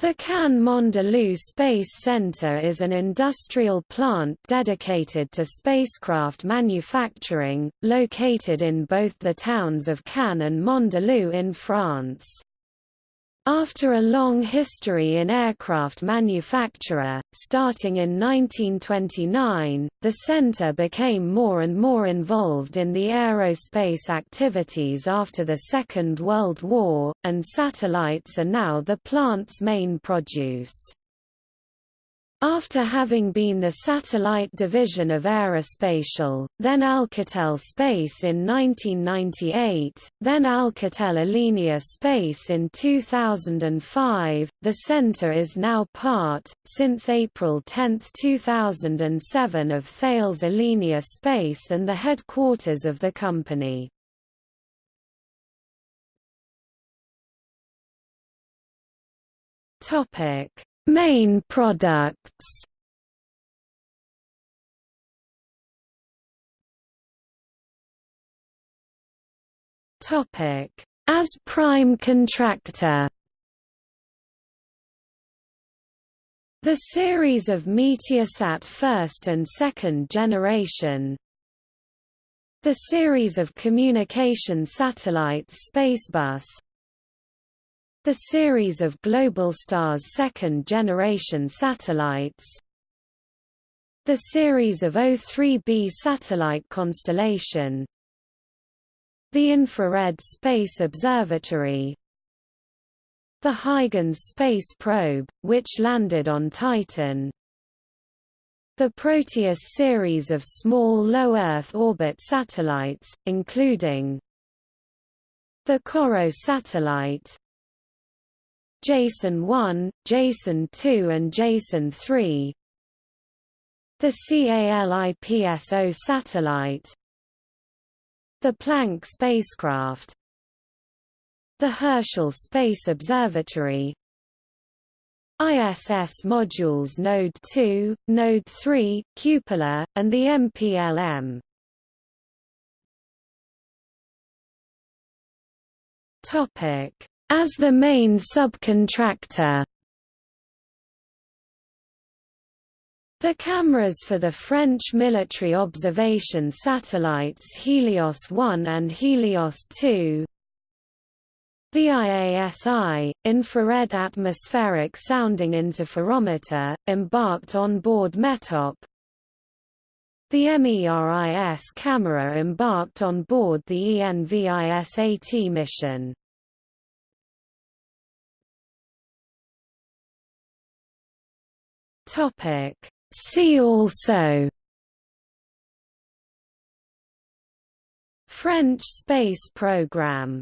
The Cannes Mandelieu Space Center is an industrial plant dedicated to spacecraft manufacturing, located in both the towns of Cannes and Mandelieu in France. After a long history in aircraft manufacture, starting in 1929, the center became more and more involved in the aerospace activities after the Second World War, and satellites are now the plant's main produce. After having been the satellite division of Aerospatiale, then Alcatel Space in 1998, then Alcatel Alenia Space in 2005, the center is now part, since April 10, 2007 of Thales Alenia Space and the headquarters of the company. Topic Main products? Topic: As prime contractor. The series of Meteosat first and second generation. The series of communication satellites Spacebus the series of Globalstar's second-generation satellites. The series of O3b satellite constellation. The Infrared Space Observatory. The Huygens space probe, which landed on Titan. The Proteus series of small low Earth orbit satellites, including the COROT satellite JASON 1, JASON 2 and JASON 3 The CALIPSO satellite. The Planck spacecraft. The Herschel Space Observatory. ISS modules Node 2, Node 3, Cupola, and the MPLM. Topic as the main subcontractor. The cameras for the French military observation satellites Helios 1 and Helios 2 the IASI, infrared atmospheric sounding interferometer, embarked on board METOP. The MERIS camera embarked on board the ENVISAT mission. Topic. See also. French space program